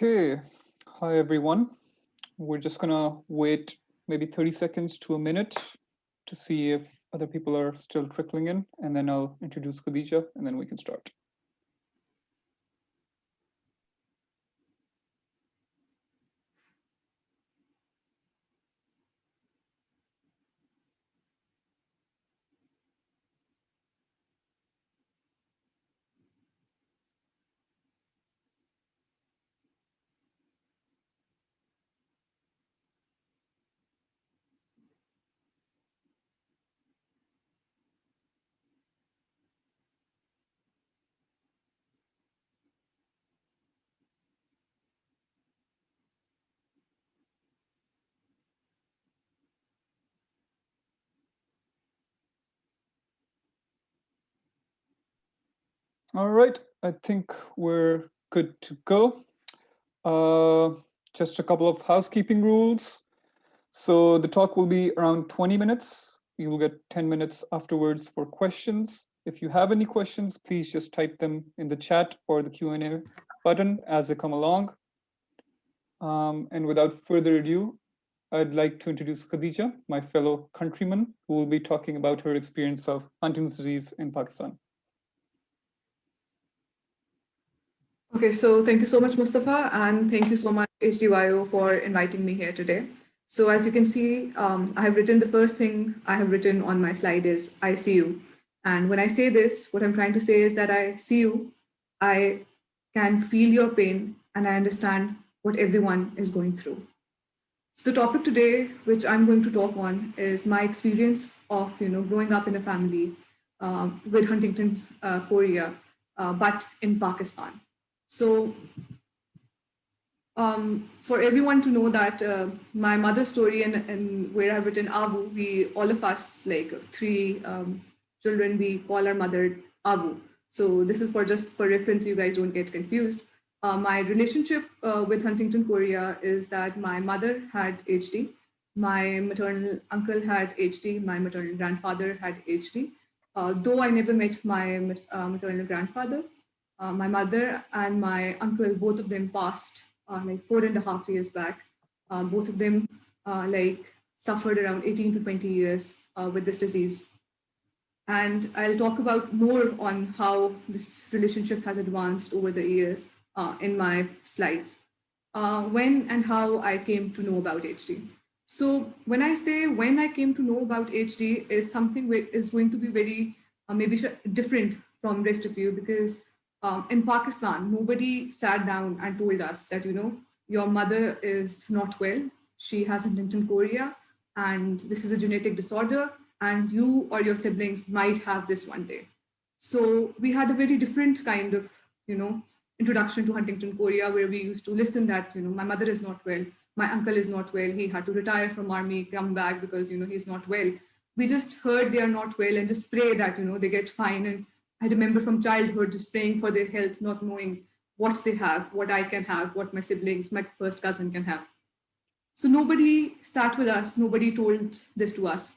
Okay, hi everyone. We're just gonna wait maybe 30 seconds to a minute to see if other people are still trickling in, and then I'll introduce Khadija, and then we can start. All right, I think we're good to go. Uh, just a couple of housekeeping rules. So the talk will be around 20 minutes. You'll get 10 minutes afterwards for questions. If you have any questions, please just type them in the chat or the Q&A button as they come along. Um, and without further ado, I'd like to introduce Khadija, my fellow countryman, who will be talking about her experience of Huntington's disease in Pakistan. Okay, so thank you so much, Mustafa, and thank you so much, HDYO, for inviting me here today. So as you can see, um, I have written the first thing I have written on my slide is I see you. And when I say this, what I'm trying to say is that I see you, I can feel your pain, and I understand what everyone is going through. So the topic today, which I'm going to talk on, is my experience of you know growing up in a family um, with Huntington uh, chorea, uh, but in Pakistan. So um, for everyone to know that uh, my mother's story and, and where I've written Abu, we, all of us, like three um, children, we call our mother Abu. So this is for just for reference, you guys don't get confused. Uh, my relationship uh, with Huntington chorea is that my mother had HD, my maternal uncle had HD, my maternal grandfather had HD. Uh, though I never met my uh, maternal grandfather, uh, my mother and my uncle, both of them passed uh, like four and a half years back. Uh, both of them uh, like suffered around 18 to 20 years uh, with this disease. And I'll talk about more on how this relationship has advanced over the years in my slides. when and how I came to know about HD. So when I say when I came to know about HD is something which is going to be very maybe different from rest of you because um, in Pakistan, nobody sat down and told us that, you know, your mother is not well, she has Huntington chorea, and this is a genetic disorder, and you or your siblings might have this one day. So we had a very different kind of, you know, introduction to Huntington chorea, where we used to listen that, you know, my mother is not well, my uncle is not well, he had to retire from army, come back because, you know, he's not well. We just heard they are not well and just pray that, you know, they get fine and I remember from childhood just praying for their health, not knowing what they have, what I can have, what my siblings, my first cousin can have. So nobody sat with us, nobody told this to us.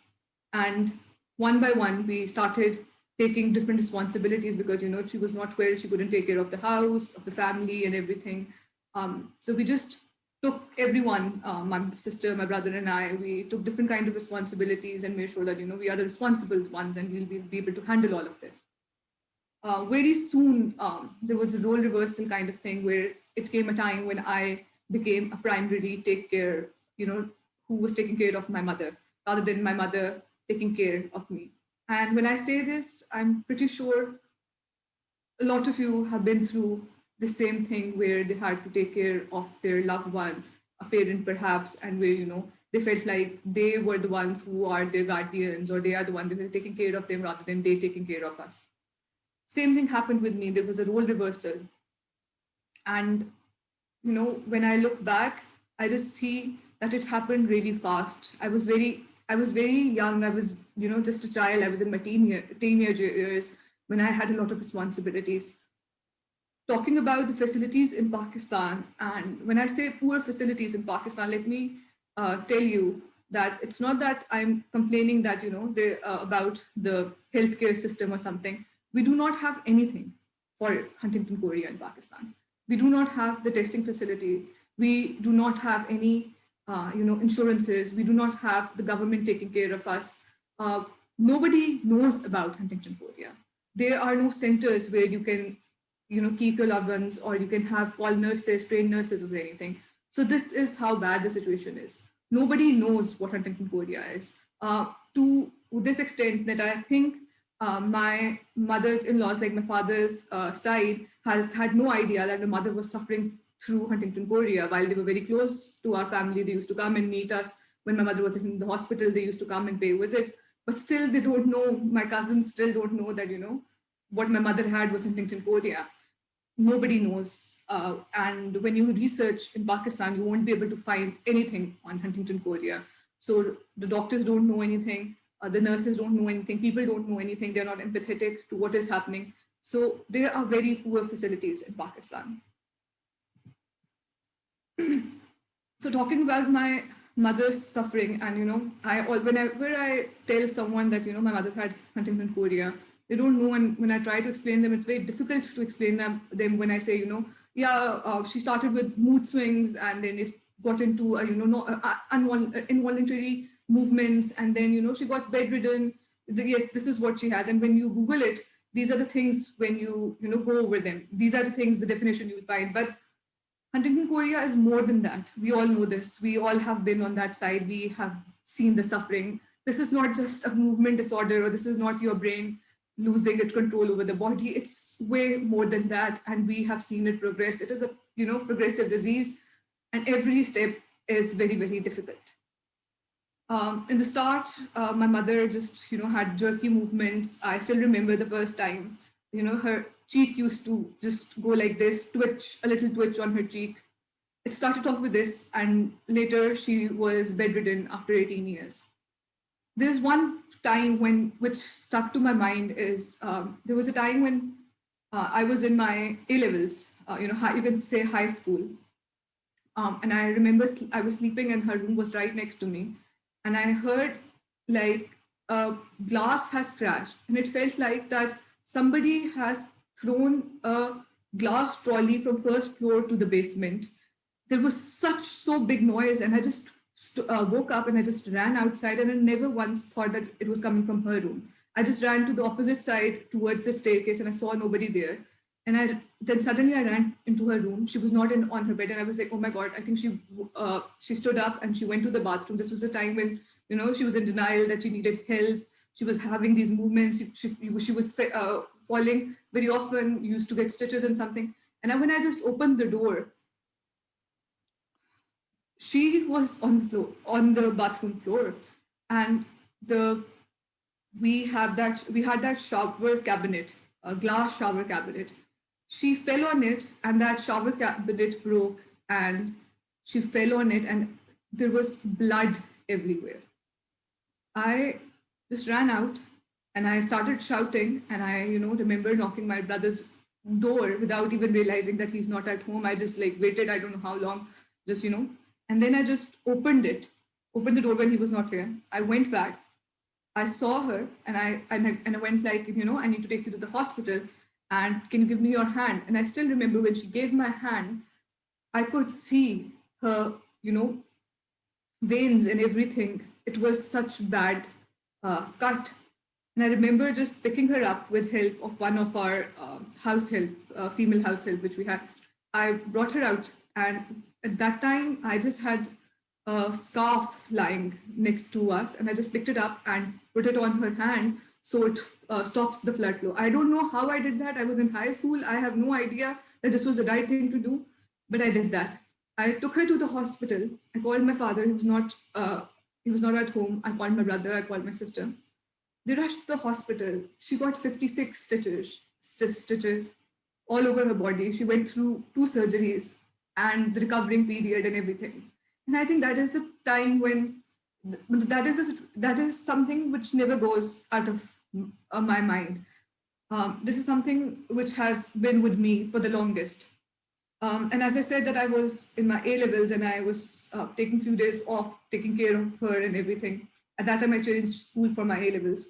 And one by one, we started taking different responsibilities because, you know, she was not well, she couldn't take care of the house, of the family and everything. Um, so we just took everyone, uh, my sister, my brother and I, we took different kind of responsibilities and made sure that, you know, we are the responsible ones and we'll be, be able to handle all of this uh, very soon um, there was a role reversal kind of thing where it came a time when I became a primary take care, you know, who was taking care of my mother rather than my mother taking care of me. And when I say this, I'm pretty sure a lot of you have been through the same thing where they had to take care of their loved one, a parent perhaps, and where, you know, they felt like they were the ones who are their guardians or they are the ones that were taking care of them rather than they taking care of us. Same thing happened with me. There was a role reversal. And, you know, when I look back, I just see that it happened really fast. I was very, I was very young. I was, you know, just a child. I was in my teen year, teenage years when I had a lot of responsibilities. Talking about the facilities in Pakistan, and when I say poor facilities in Pakistan, let me uh, tell you that it's not that I'm complaining that, you know, uh, about the healthcare system or something we do not have anything for Huntington chorea in Pakistan. We do not have the testing facility. We do not have any, uh, you know, insurances. We do not have the government taking care of us. Uh, nobody knows about Huntington chorea. There are no centers where you can, you know, keep your loved ones or you can have call nurses, trained nurses or anything. So this is how bad the situation is. Nobody knows what Huntington chorea is. Uh, to this extent that I think uh, my mother's in-laws, like my father's uh, side, has had no idea that my mother was suffering through Huntington chorea while they were very close to our family. They used to come and meet us when my mother was in the hospital. They used to come and pay a visit, but still they don't know. My cousins still don't know that you know what my mother had was Huntington chorea. Nobody knows, uh, and when you research in Pakistan, you won't be able to find anything on Huntington chorea. So the doctors don't know anything uh, the nurses don't know anything, people don't know anything, they're not empathetic to what is happening. So there are very poor facilities in Pakistan. so talking about my mother's suffering and you know, I whenever I tell someone that you know my mother had Huntington chorea, they don't know and when I try to explain them, it's very difficult to explain them, them when I say, you know, yeah, uh, she started with mood swings and then it got into, uh, you know, no, uh, uh involuntary movements and then you know she got bedridden. Yes this is what she has. And when you google it these are the things when you you know go over them. These are the things the definition you will find. But huntington chorea is more than that. We all know this. We all have been on that side. We have seen the suffering. This is not just a movement disorder or this is not your brain losing its control over the body. It's way more than that and we have seen it progress. It is a you know progressive disease and every step is very very difficult um, in the start, uh, my mother just, you know, had jerky movements. I still remember the first time, you know, her cheek used to just go like this, twitch, a little twitch on her cheek. It started off with this, and later she was bedridden after 18 years. There's one time when, which stuck to my mind is, um, there was a time when uh, I was in my A-levels, uh, you know, high, you can say high school. Um, and I remember I was sleeping and her room was right next to me and I heard like a glass has crashed and it felt like that somebody has thrown a glass trolley from first floor to the basement. There was such so big noise and I just uh, woke up and I just ran outside and I never once thought that it was coming from her room. I just ran to the opposite side towards the staircase and I saw nobody there. And I then suddenly I ran into her room. She was not in on her bed, and I was like, "Oh my god!" I think she uh, she stood up and she went to the bathroom. This was a time when you know she was in denial that she needed help. She was having these movements. She she was uh, falling very often. Used to get stitches and something. And when I just opened the door, she was on the floor, on the bathroom floor, and the we have that we had that shower cabinet, a glass shower cabinet she fell on it and that shower cabinet broke and she fell on it and there was blood everywhere. I just ran out and I started shouting and I, you know, remember knocking my brother's door without even realizing that he's not at home. I just like waited, I don't know how long, just, you know, and then I just opened it, opened the door when he was not here. I went back, I saw her and I, and I, and I went like, you know, I need to take you to the hospital and can you give me your hand? And I still remember when she gave my hand, I could see her, you know, veins and everything. It was such bad uh, cut. And I remember just picking her up with help of one of our uh, house help, uh, female house help, which we had. I brought her out and at that time I just had a scarf lying next to us and I just picked it up and put it on her hand so it uh, stops the flood flow. I don't know how I did that. I was in high school. I have no idea that this was the right thing to do, but I did that. I took her to the hospital. I called my father. He was not. Uh, he was not at home. I called my brother. I called my sister. They rushed to the hospital. She got 56 stitches, st stitches all over her body. She went through two surgeries and the recovering period and everything. And I think that is the time when that is a, that is something which never goes out of uh, my mind. Um, this is something which has been with me for the longest. Um, and as I said that I was in my A levels and I was uh, taking few days off, taking care of her and everything. At that time, I changed school for my A levels.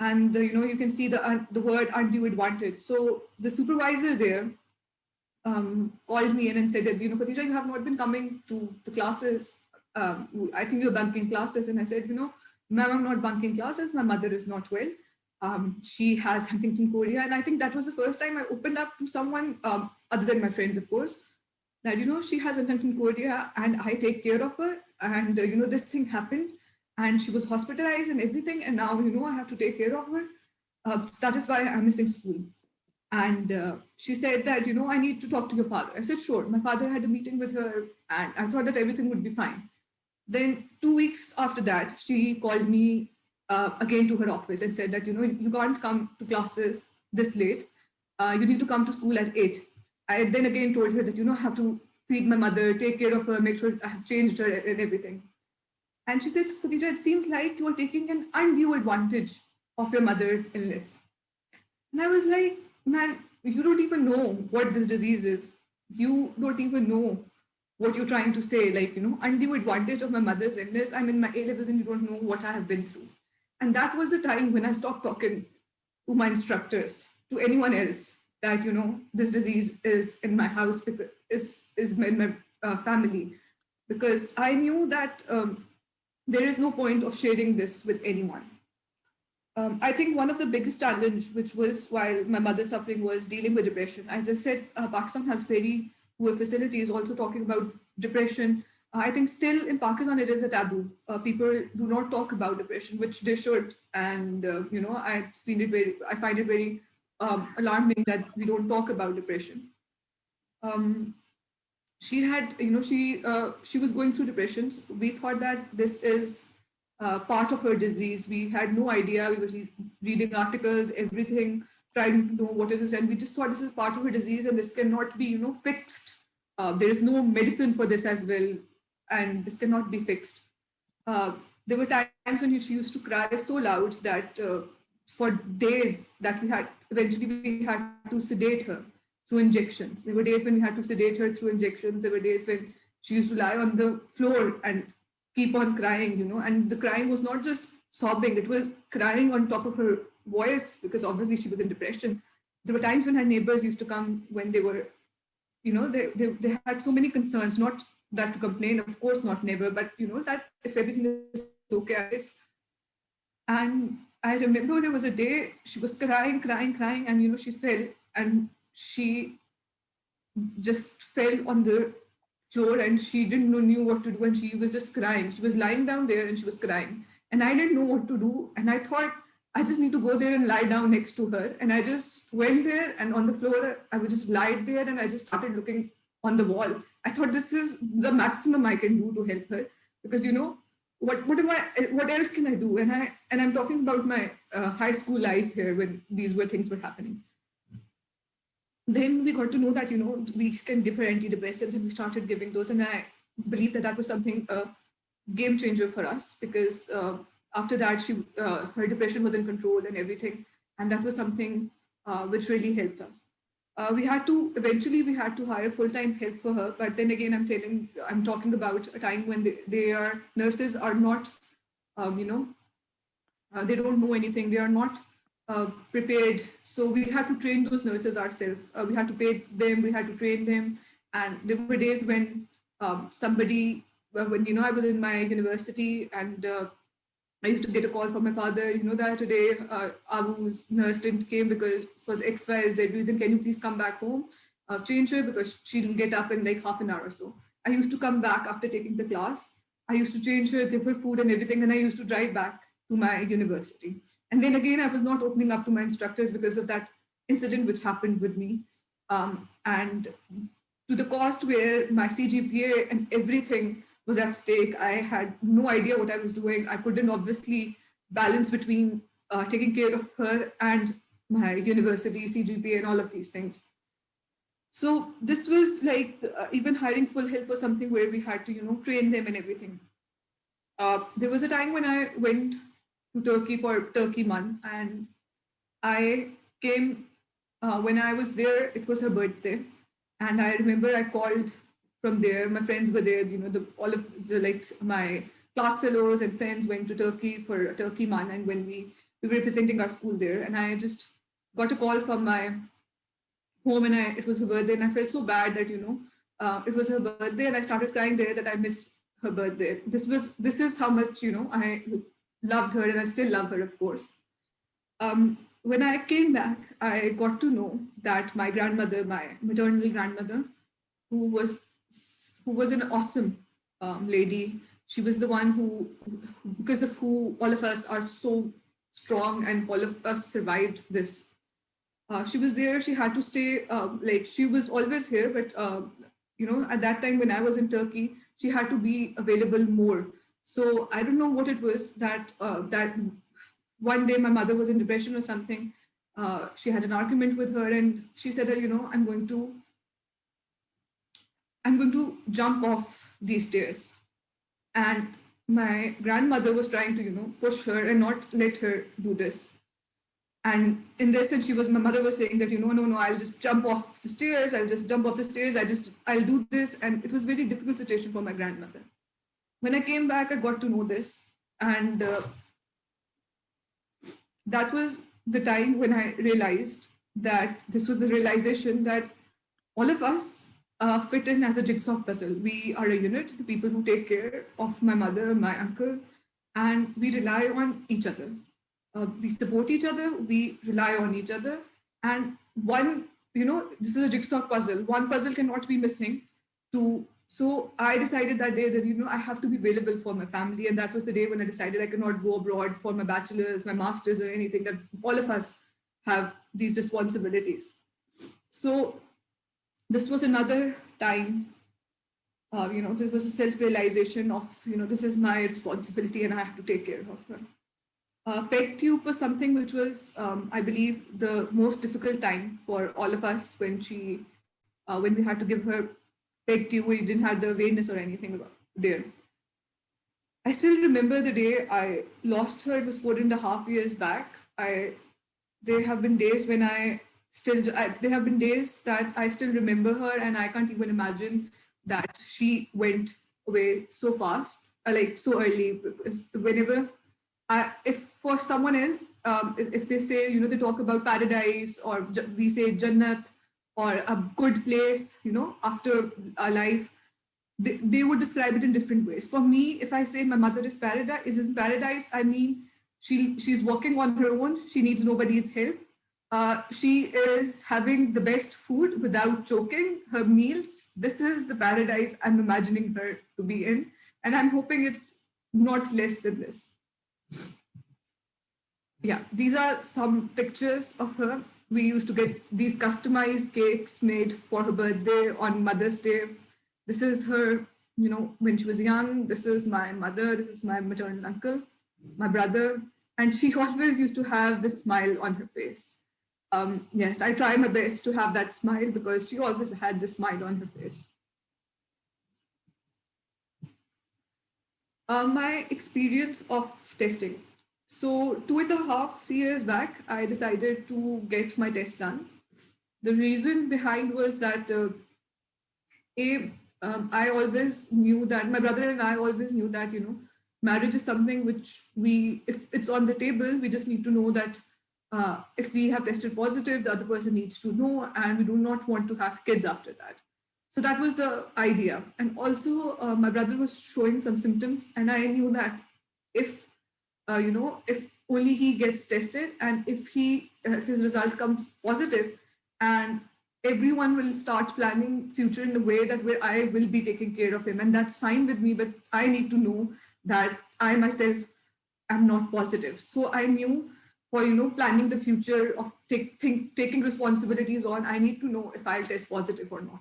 And, you know, you can see the, uh, the word undue advantage. So the supervisor there, um, called me in and said, you know, Khadija, you have not been coming to the classes. Um, I think you're bunking classes. And I said, you know, ma'am, I'm not bunking classes. My mother is not well. Um, she has Huntington chorea. And I think that was the first time I opened up to someone um, other than my friends, of course, that, you know, she has Huntington chorea and I take care of her. And, uh, you know, this thing happened and she was hospitalized and everything. And now, you know, I have to take care of her. Uh, that is why I'm missing school. And uh, she said that, you know, I need to talk to your father. I said, sure. My father had a meeting with her and I thought that everything would be fine. Then two weeks after that, she called me uh, again to her office and said that, you know, you can't come to classes this late. Uh, you need to come to school at eight. I then again told her that, you know, I have to feed my mother, take care of her, make sure I have changed her and everything. And she said, Khadija, it seems like you are taking an undue advantage of your mother's illness. And I was like, man, you don't even know what this disease is. You don't even know what you're trying to say. Like, you know, undue advantage of my mother's illness. I'm in my A levels and you don't know what I have been through. And that was the time when I stopped talking to my instructors, to anyone else, that, you know, this disease is in my house, is, is in my uh, family. Because I knew that um, there is no point of sharing this with anyone. Um, I think one of the biggest challenge, which was while my mother's suffering, was dealing with depression. As I said, uh, Pakistan has very poor facilities. Also talking about depression, I think still in Pakistan it is a taboo. Uh, people do not talk about depression, which they should. And uh, you know, I find it very, I find it very um, alarming that we don't talk about depression. Um, she had, you know, she uh, she was going through depressions. We thought that this is uh, part of her disease. We had no idea. We were reading articles, everything, trying to know what is this. And we just thought this is part of a disease and this cannot be, you know, fixed. Uh, there is no medicine for this as well. And this cannot be fixed. Uh, there were times when she used to cry so loud that uh, for days that we had, eventually we had to sedate her through injections. There were days when we had to sedate her through injections. There were days when she used to lie on the floor and keep on crying, you know, and the crying was not just sobbing, it was crying on top of her voice because obviously she was in depression. There were times when her neighbors used to come when they were, you know, they, they, they had so many concerns, not that to complain, of course not never, but you know, that if everything is okay, and I remember there was a day she was crying, crying, crying, and you know, she fell and she just fell on the floor and she didn't know, knew what to do and she was just crying. She was lying down there and she was crying. And I didn't know what to do. And I thought, I just need to go there and lie down next to her. And I just went there and on the floor, I would just lie there and I just started looking on the wall. I thought this is the maximum I can do to help her because, you know, what, what am I, what else can I do? And I, and I'm talking about my uh, high school life here when these were things were happening then we got to know that, you know, we can give her antidepressants and we started giving those. And I believe that that was something, a game changer for us because uh, after that, she, uh, her depression was in control and everything. And that was something uh, which really helped us. Uh, we had to, eventually we had to hire full-time help for her. But then again, I'm telling, I'm talking about a time when they, they are, nurses are not, um, you know, uh, they don't know anything. They are not uh, prepared. So we had to train those nurses ourselves. Uh, we had to pay them, we had to train them. And there were days when um, somebody, when, you know, I was in my university and I used to get a call from my father, you know, that today uh, Abu's nurse didn't came because for X, Y, Z reason, can you please come back home? Uh, change her because she'll get up in like half an hour or so. I used to come back after taking the class. I used to change her, give her food and everything, and I used to drive back to my university. And then again, I was not opening up to my instructors because of that incident which happened with me. Um, and to the cost where my CGPA and everything was at stake, I had no idea what I was doing. I couldn't obviously balance between uh, taking care of her and my university, CGPA and all of these things. So this was like uh, even hiring full help was something where we had to, you know, train them and everything. Uh, there was a time when I went to Turkey for Turkey MUN. And I came, uh, when I was there, it was her birthday. And I remember I called from there, my friends were there, you know, the, all of the, like my class fellows and friends went to Turkey for Turkey MUN. And when we, we were representing our school there, and I just got a call from my home and I, it was her birthday and I felt so bad that, you know, uh, it was her birthday and I started crying there that I missed her birthday. This was, this is how much, you know, I loved her and I still love her, of course. Um, when I came back, I got to know that my grandmother, my maternal grandmother, who was who was an awesome um, lady. She was the one who, because of who all of us are so strong and all of us survived this. Uh, she was there, she had to stay, uh, like she was always here, but uh, you know, at that time when I was in Turkey, she had to be available more. So I don't know what it was that uh, that one day my mother was in depression or something. Uh, she had an argument with her and she said, you know, I'm going to, I'm going to jump off these stairs. And my grandmother was trying to, you know, push her and not let her do this. And in this sense, she was, my mother was saying that, you know, no, no, I'll just jump off the stairs. I'll just jump off the stairs. I just, I'll do this. And it was very difficult situation for my grandmother. When I came back, I got to know this. And uh, that was the time when I realized that this was the realization that all of us uh, fit in as a jigsaw puzzle. We are a unit, the people who take care of my mother, my uncle, and we rely on each other. Uh, we support each other, we rely on each other. And one, you know, this is a jigsaw puzzle. One puzzle cannot be missing to so I decided that day that, you know, I have to be available for my family. And that was the day when I decided I cannot go abroad for my bachelor's, my master's or anything, that all of us have these responsibilities. So this was another time, uh, you know, there was a self-realization of, you know, this is my responsibility and I have to take care of her. Uh, PEG tube was something which was, um, I believe, the most difficult time for all of us when she, uh, when we had to give her PEG tube, you didn't have the awareness or anything there. I still remember the day I lost her. It was four and a half years back. I, there have been days when I still, I, there have been days that I still remember her and I can't even imagine that she went away so fast, uh, like so early. Whenever, I, if for someone else, um, if, if they say, you know, they talk about paradise or we say Jannat, or a good place, you know, after a life, they, they would describe it in different ways. For me, if I say my mother is paradise, is in paradise, I mean, she, she's working on her own. She needs nobody's help. Uh, she is having the best food without choking her meals. This is the paradise I'm imagining her to be in. And I'm hoping it's not less than this. Yeah, these are some pictures of her we used to get these customized cakes made for her birthday on Mother's Day. This is her, you know, when she was young. This is my mother. This is my maternal uncle, my brother. And she always used to have this smile on her face. Um, yes, I try my best to have that smile because she always had this smile on her face. Uh, my experience of testing. So two and a half years back, I decided to get my test done. The reason behind was that uh, a, um, I always knew that my brother and I always knew that, you know, marriage is something which we, if it's on the table, we just need to know that uh, if we have tested positive, the other person needs to know, and we do not want to have kids after that. So that was the idea. And also uh, my brother was showing some symptoms and I knew that if uh, you know, if only he gets tested and if he, uh, if his result comes positive and everyone will start planning future in a way that where I will be taking care of him and that's fine with me, but I need to know that I myself am not positive. So I knew for, you know, planning the future of take, think, taking responsibilities on, I need to know if I'll test positive or not.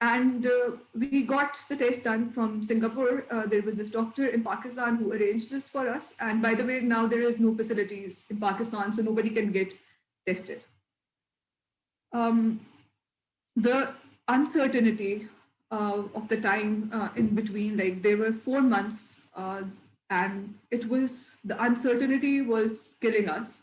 And uh, we got the test done from Singapore. Uh, there was this doctor in Pakistan who arranged this for us. And by the way, now there is no facilities in Pakistan, so nobody can get tested. Um, the uncertainty uh, of the time uh, in between, like there were four months uh, and it was, the uncertainty was killing us.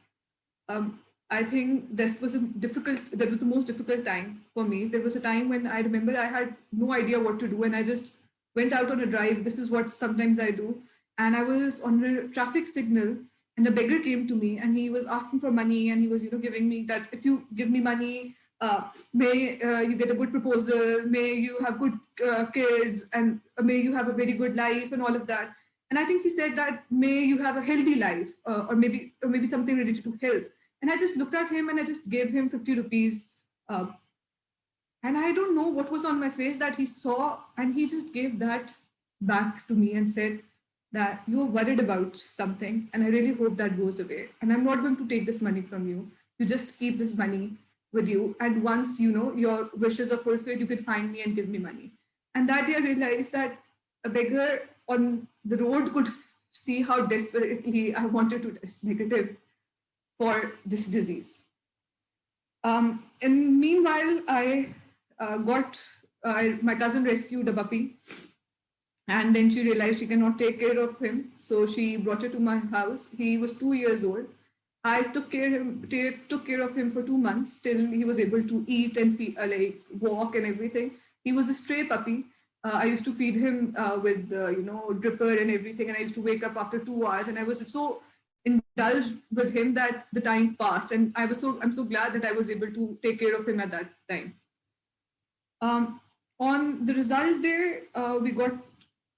Um, I think that was a difficult, that was the most difficult time for me. There was a time when I remember I had no idea what to do and I just went out on a drive. This is what sometimes I do. And I was on a traffic signal and a beggar came to me and he was asking for money and he was, you know, giving me that if you give me money, uh, may uh, you get a good proposal, may you have good uh, kids, and may you have a very good life and all of that. And I think he said that may you have a healthy life uh, or maybe or maybe something related to health. And I just looked at him and I just gave him 50 rupees. Uh, and I don't know what was on my face that he saw and he just gave that back to me and said that you're worried about something and I really hope that goes away. And I'm not going to take this money from you. You just keep this money with you. And once you know your wishes are fulfilled, you can find me and give me money. And that day I realized that a beggar on the road could see how desperately I wanted to test negative for this disease. Um, and meanwhile, I uh, got, uh, my cousin rescued a puppy and then she realized she cannot take care of him. So she brought it to my house. He was two years old. I took care him, took care of him for two months till he was able to eat and feed, uh, like walk and everything. He was a stray puppy. Uh, I used to feed him uh, with, uh, you know, dripper and everything. And I used to wake up after two hours and I was so indulged with him that the time passed. And I was so, I'm so glad that I was able to take care of him at that time. Um, on the result day, uh, we got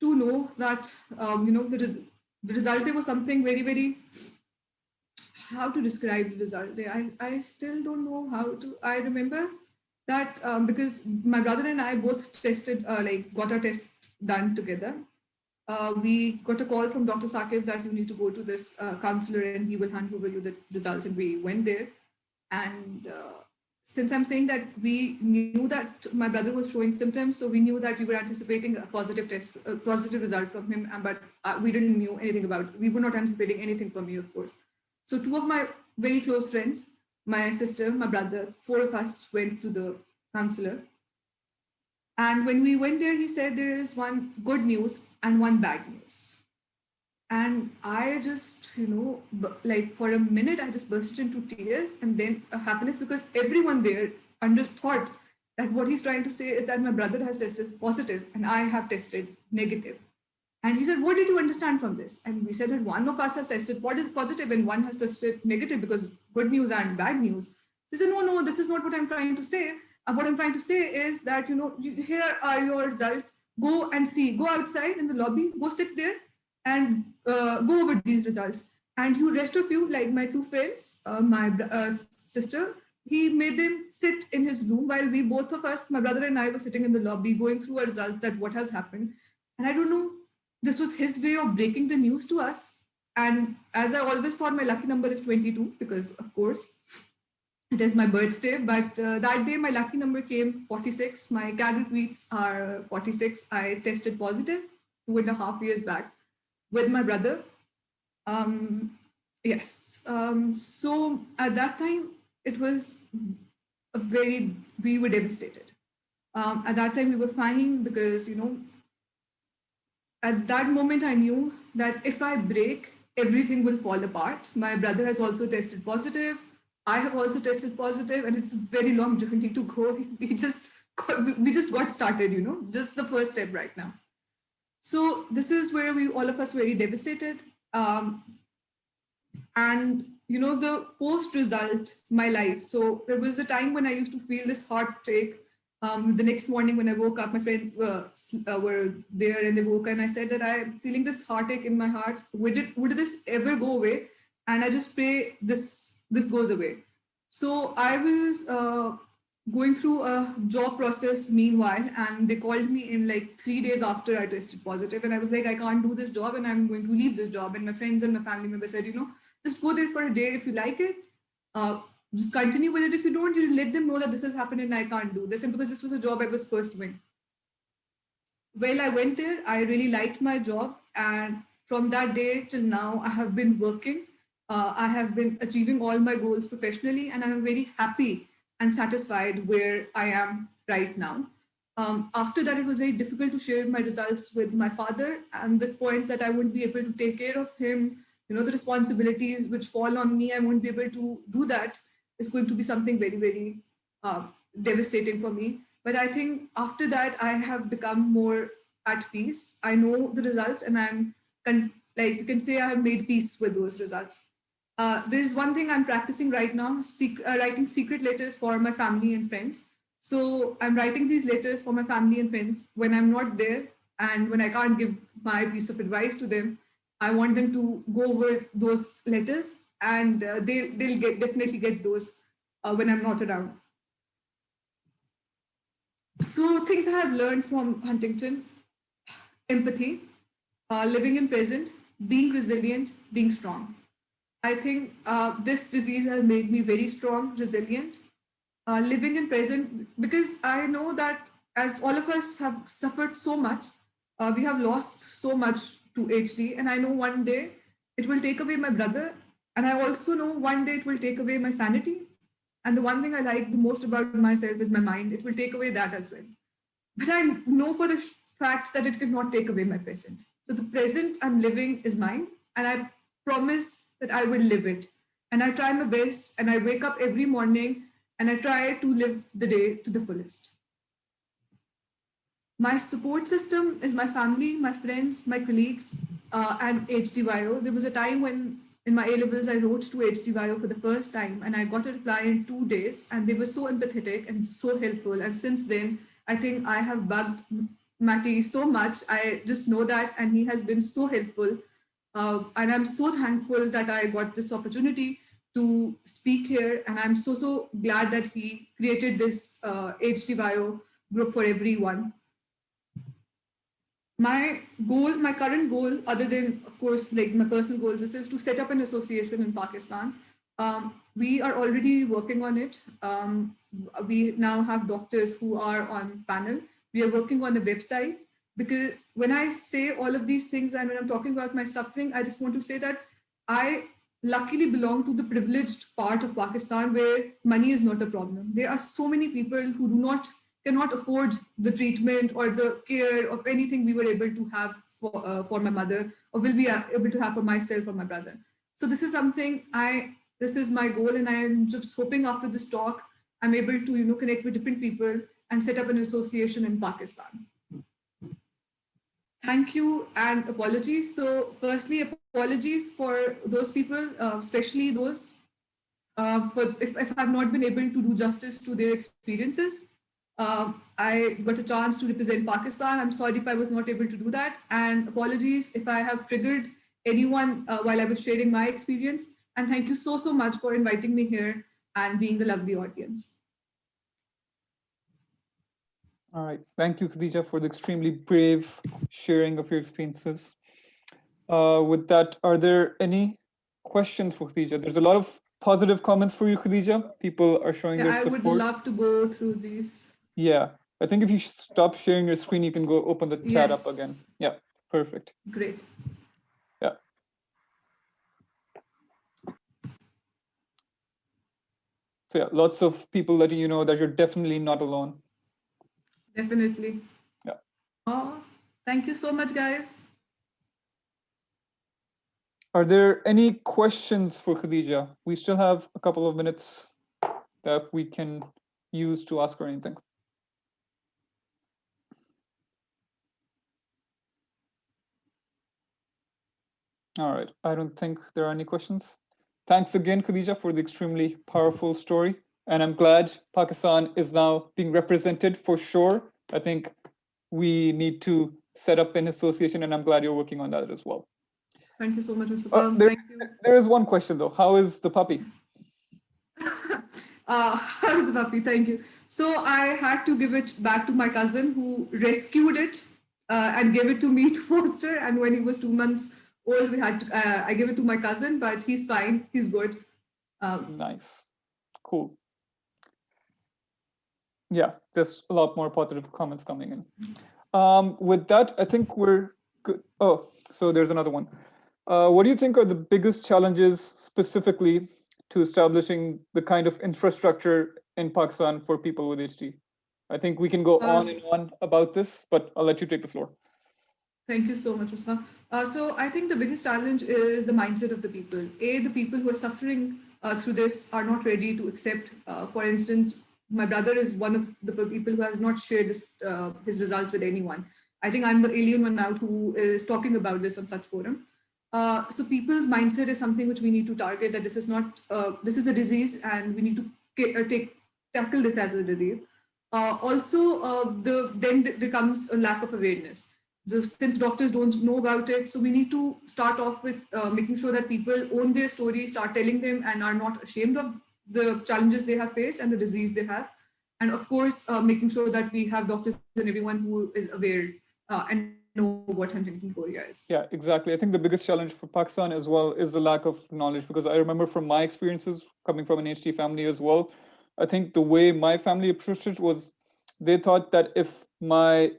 to know that, um, you know, the, the result day was something very, very, how to describe the result day. I, I still don't know how to, I remember that um, because my brother and I both tested, uh, like got our test done together. Uh, we got a call from Dr. Sakib that you need to go to this uh, counselor and he will hand over you the results. And we went there. And uh, since I'm saying that we knew that my brother was showing symptoms, so we knew that we were anticipating a positive test, a positive result from him, but uh, we didn't know anything about, we were not anticipating anything from me, of course. So two of my very close friends my sister, my brother, four of us went to the counselor. And when we went there, he said there is one good news and one bad news. And I just, you know, like for a minute, I just burst into tears and then happiness because everyone there underthought that what he's trying to say is that my brother has tested positive and I have tested negative. And he said, what did you understand from this? And we said that one of us has tested what is positive and one has tested negative because good news and bad news. He said, no, no, this is not what I'm trying to say. Uh, what I'm trying to say is that, you know, you, here are your results. Go and see, go outside in the lobby, go sit there and uh, go over these results. And you rest of you, like my two friends, uh, my uh, sister, he made them sit in his room while we both of us, my brother and I were sitting in the lobby going through our results that what has happened. And I don't know this was his way of breaking the news to us. And as I always thought, my lucky number is 22 because, of course, it is my birthday. But uh, that day, my lucky number came 46. My CAG repeats are 46. I tested positive two and a half years back with my brother. Um, yes. Um, so at that time, it was a very, we were devastated. Um, at that time, we were fine because, you know, at that moment, I knew that if I break, everything will fall apart. My brother has also tested positive. I have also tested positive, and it's a very long journey to go. We just got, we just got started, you know, just the first step right now. So this is where we all of us very devastated. Um, and you know, the post result, my life. So there was a time when I used to feel this heartache um, the next morning when I woke up, my friends uh, uh, were there and they woke and I said that I'm feeling this heartache in my heart. Would it, would this ever go away? And I just pray this, this goes away. So I was uh, going through a job process meanwhile, and they called me in like three days after I tested positive, and I was like, I can't do this job, and I'm going to leave this job. And my friends and my family members said, you know, just go there for a day if you like it. Just continue with it. If you don't, you let them know that this has happened and I can't do this. And because this was a job I was pursuing. Well, I went there. I really liked my job. And from that day till now, I have been working. Uh, I have been achieving all my goals professionally, and I'm very happy and satisfied where I am right now. Um, after that, it was very difficult to share my results with my father and the point that I wouldn't be able to take care of him, you know, the responsibilities which fall on me, I won't be able to do that is going to be something very, very uh, devastating for me. But I think after that, I have become more at peace. I know the results and I'm like, you can say I have made peace with those results. Uh, there's one thing I'm practicing right now, sec uh, writing secret letters for my family and friends. So I'm writing these letters for my family and friends when I'm not there and when I can't give my piece of advice to them. I want them to go over those letters and uh, they, they'll get definitely get those uh, when I'm not around. So things I have learned from Huntington, empathy, uh, living in present, being resilient, being strong. I think uh, this disease has made me very strong, resilient, uh, living in present, because I know that as all of us have suffered so much, uh, we have lost so much to HD, and I know one day it will take away my brother, and I also know one day it will take away my sanity. And the one thing I like the most about myself is my mind. It will take away that as well. But I know for the fact that it cannot take away my present. So the present I'm living is mine, and I promise that I will live it. And I try my best, and I wake up every morning, and I try to live the day to the fullest. My support system is my family, my friends, my colleagues, uh, and HDYO. There was a time when in my A-levels, I wrote to HDYO for the first time and I got a reply in two days and they were so empathetic and so helpful. And since then, I think I have bugged Matty so much. I just know that and he has been so helpful. Uh, and I'm so thankful that I got this opportunity to speak here. And I'm so, so glad that he created this uh, group for everyone my goal, my current goal, other than, of course, like my personal goals, this is to set up an association in Pakistan. Um, we are already working on it. Um, we now have doctors who are on panel. We are working on a website because when I say all of these things and when I'm talking about my suffering, I just want to say that I luckily belong to the privileged part of Pakistan where money is not a problem. There are so many people who do not cannot afford the treatment or the care of anything we were able to have for, uh, for my mother or will be able to have for myself or my brother. So this is something I, this is my goal and I am just hoping after this talk, I'm able to, you know, connect with different people and set up an association in Pakistan. Thank you and apologies. So firstly, apologies for those people, uh, especially those uh, for if, if I've not been able to do justice to their experiences. Um, I got a chance to represent Pakistan. I'm sorry if I was not able to do that. And apologies if I have triggered anyone uh, while I was sharing my experience. And thank you so, so much for inviting me here and being the lovely audience. All right. Thank you, Khadija, for the extremely brave sharing of your experiences. Uh, with that, are there any questions for Khadija? There's a lot of positive comments for you, Khadija. People are showing yeah, their support. I would love to go through these. Yeah, I think if you stop sharing your screen, you can go open the chat yes. up again. Yeah, perfect. Great. Yeah. So yeah, lots of people letting you know that you're definitely not alone. Definitely. Yeah. Oh, thank you so much, guys. Are there any questions for Khadija? We still have a couple of minutes that we can use to ask her anything. All right, I don't think there are any questions. Thanks again, Khadija, for the extremely powerful story. And I'm glad Pakistan is now being represented for sure. I think we need to set up an association and I'm glad you're working on that as well. Thank you so much, Mr. Uh, there, there is one question though. How is the puppy? uh, how is the puppy? Thank you. So I had to give it back to my cousin who rescued it uh, and gave it to me to foster. And when he was two months old. We had to, uh, I gave it to my cousin, but he's fine. He's good. Um, nice. Cool. Yeah, there's a lot more positive comments coming in. Um, with that, I think we're good. Oh, so there's another one. Uh, what do you think are the biggest challenges specifically to establishing the kind of infrastructure in Pakistan for people with HD? I think we can go uh, on and on about this, but I'll let you take the floor. Thank you so much, Usma. Uh, so I think the biggest challenge is the mindset of the people. A, the people who are suffering uh, through this are not ready to accept. Uh, for instance, my brother is one of the people who has not shared this, uh, his results with anyone. I think I'm the alien one out who is talking about this on such forum. Uh, so people's mindset is something which we need to target that this is not, uh, this is a disease and we need to take, tackle this as a disease. Also, the then there comes a lack of awareness. The, since doctors don't know about it, so we need to start off with uh, making sure that people own their story, start telling them and are not ashamed of the challenges they have faced and the disease they have. And of course, uh, making sure that we have doctors and everyone who is aware uh, and know what Huntington chorea is. Yeah, exactly. I think the biggest challenge for Pakistan as well is the lack of knowledge because I remember from my experiences coming from an HD family as well. I think the way my family approached it was they thought that if my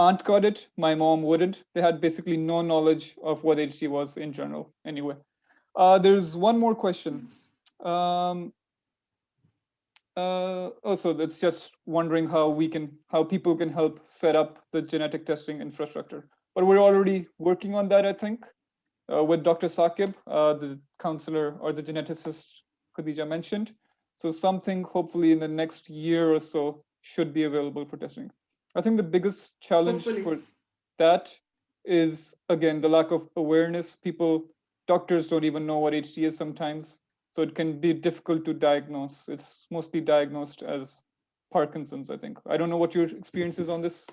aunt got it, my mom wouldn't. They had basically no knowledge of what HD was in general. Anyway, uh, there's one more question. Um, uh, also, that's just wondering how we can, how people can help set up the genetic testing infrastructure. But we're already working on that, I think, uh, with Dr. Sakib, uh, the counselor or the geneticist Khadija mentioned. So something hopefully in the next year or so should be available for testing. I think the biggest challenge Hopefully. for that is again the lack of awareness. People, doctors don't even know what HD is sometimes, so it can be difficult to diagnose. It's mostly diagnosed as Parkinson's, I think. I don't know what your experience is on this,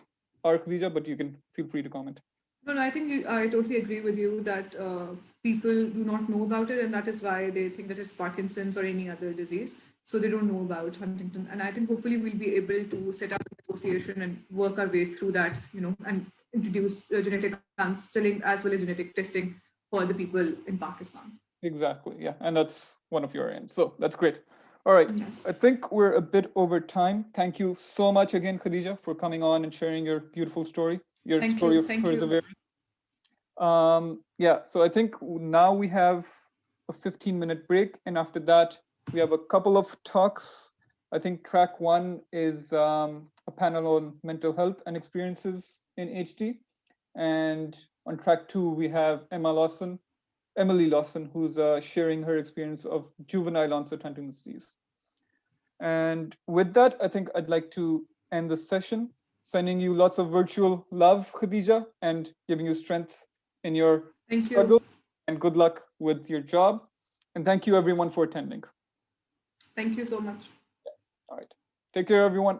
are Khadija, but you can feel free to comment. No, no, I think you, I totally agree with you that uh, people do not know about it, and that is why they think that it's Parkinson's or any other disease. So they don't know about Huntington, and I think hopefully we'll be able to set up an association and work our way through that, you know, and introduce uh, genetic counseling as well as genetic testing for the people in Pakistan. Exactly, yeah, and that's one of your aims. So that's great. All right, Yes. I think we're a bit over time. Thank you so much again, Khadija, for coming on and sharing your beautiful story, your Thank story you, of thank you. perseverance. Um, yeah, so I think now we have a 15 minute break, and after that, we have a couple of talks. I think track one is um, a panel on mental health and experiences in HD. And on track two, we have Emma Lawson, Emily Lawson, who's uh, sharing her experience of juvenile onset Huntington's disease. And with that, I think I'd like to end the session, sending you lots of virtual love, Khadija, and giving you strength in your Thank you. and good luck with your job. And thank you everyone for attending. Thank you so much. Yeah. All right. Take care, everyone.